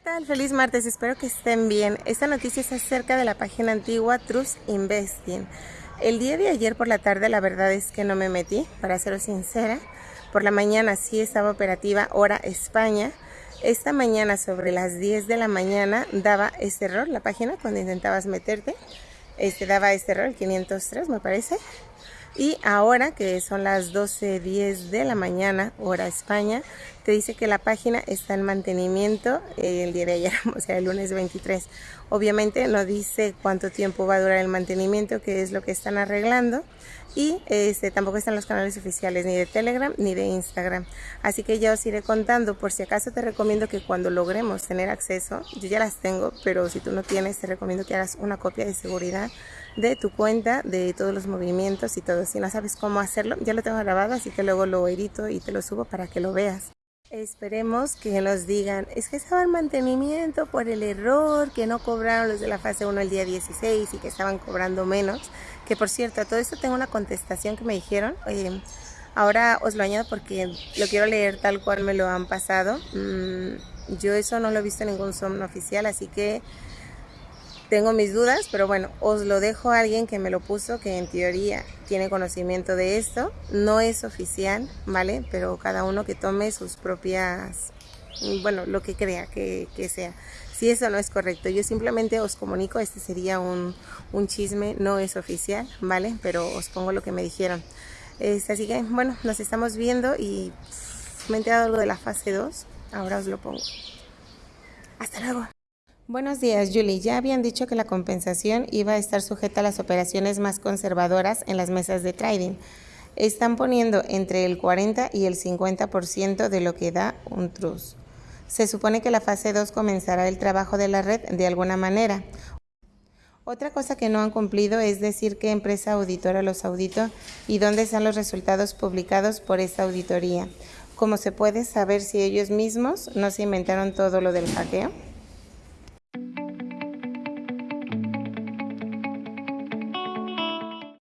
¿qué tal? Feliz martes, espero que estén bien. Esta noticia es acerca de la página antigua Trust Investing. El día de ayer por la tarde la verdad es que no me metí, para ser sincera. Por la mañana sí estaba operativa hora España. Esta mañana sobre las 10 de la mañana daba este error la página cuando intentabas meterte. Este daba este error, el 503 me parece. Y ahora que son las 12.10 de la mañana, hora España, te dice que la página está en mantenimiento el día de ayer, o sea, el lunes 23. Obviamente no dice cuánto tiempo va a durar el mantenimiento, qué es lo que están arreglando. Y este, tampoco están los canales oficiales ni de Telegram ni de Instagram. Así que ya os iré contando. Por si acaso te recomiendo que cuando logremos tener acceso, yo ya las tengo, pero si tú no tienes, te recomiendo que hagas una copia de seguridad de tu cuenta, de todos los movimientos y todo. Si no sabes cómo hacerlo, ya lo tengo grabado, así que luego lo edito y te lo subo para que lo veas. Esperemos que nos digan, es que estaba en mantenimiento por el error, que no cobraron los de la fase 1 el día 16 y que estaban cobrando menos. Que por cierto, a todo esto tengo una contestación que me dijeron. ahora os lo añado porque lo quiero leer tal cual me lo han pasado. Mm, yo eso no lo he visto en ningún son oficial, así que tengo mis dudas, pero bueno, os lo dejo a alguien que me lo puso, que en teoría tiene conocimiento de esto. No es oficial, ¿vale? Pero cada uno que tome sus propias, bueno, lo que crea que, sea. Si eso no es correcto, yo simplemente os comunico, este sería un, un chisme, no es oficial, ¿vale? Pero os pongo lo que me dijeron. Es, así que, bueno, nos estamos viendo y me he enterado algo de la fase 2, ahora os lo pongo. Hasta luego. Buenos días, Julie. Ya habían dicho que la compensación iba a estar sujeta a las operaciones más conservadoras en las mesas de trading. Están poniendo entre el 40 y el 50% de lo que da un trust. Se supone que la fase 2 comenzará el trabajo de la red de alguna manera. Otra cosa que no han cumplido es decir qué empresa auditora los auditó y dónde están los resultados publicados por esta auditoría. ¿Cómo se puede saber si ellos mismos no se inventaron todo lo del hackeo?